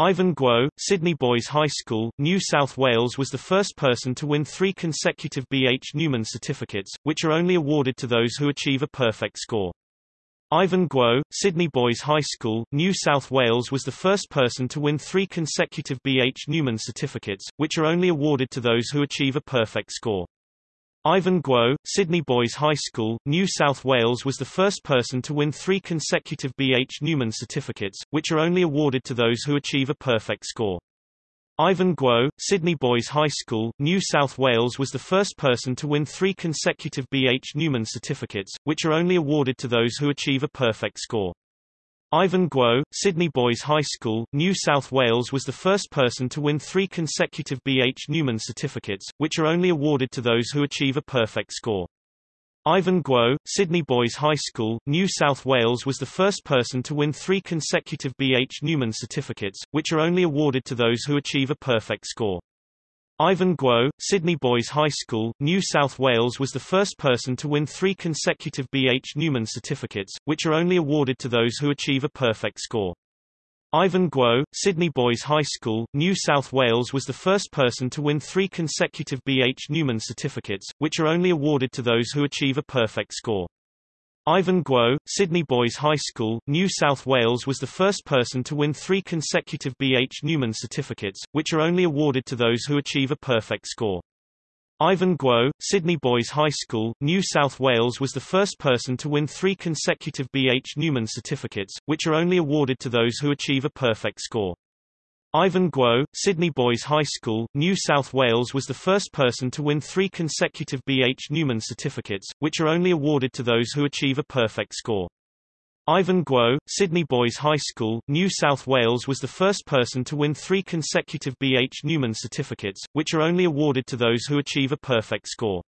Ivan Guo, Sydney Boys High School, New South Wales was the first person to win three consecutive B.H. Neumann certificates, which are only awarded to those who achieve a perfect score. Ivan Guo, Sydney Boys High School, New South Wales was the first person to win three consecutive B.H. Neumann certificates, which are only awarded to those who achieve a perfect score. Ivan Guo, Sydney Boys High School, New South Wales was the first person to win three consecutive B.H. Neumann certificates, which are only awarded to those who achieve a perfect score. Ivan Guo, Sydney Boys High School, New South Wales was the first person to win three consecutive B.H. Neumann certificates, which are only awarded to those who achieve a perfect score. Ivan Guo, Sydney Boys High School, New South Wales was the first person to win three consecutive B.H. Neumann certificates, which are only awarded to those who achieve a perfect score. Ivan Guo, Sydney Boys High School, New South Wales was the first person to win three consecutive B.H. Neumann certificates, which are only awarded to those who achieve a perfect score. Ivan Guo, Sydney Boys High School, New South Wales was the first person to win three consecutive B.H. Neumann certificates, which are only awarded to those who achieve a perfect score. Ivan Guo, Sydney Boys High School, New South Wales was the first person to win three consecutive B.H. Neumann certificates, which are only awarded to those who achieve a perfect score. Ivan Guo, Sydney Boys High School, New South Wales was the first person to win three consecutive B.H. Neumann certificates, which are only awarded to those who achieve a perfect score. Ivan Guo, Sydney Boys High School, New South Wales was the first person to win three consecutive B.H. Neumann certificates, which are only awarded to those who achieve a perfect score. Ivan Guo, Sydney Boys High School, New South Wales was the first person to win three consecutive B.H. Neumann certificates, which are only awarded to those who achieve a perfect score. Ivan Guo, Sydney Boys High School, New South Wales was the first person to win three consecutive B.H. Neumann certificates, which are only awarded to those who achieve a perfect score.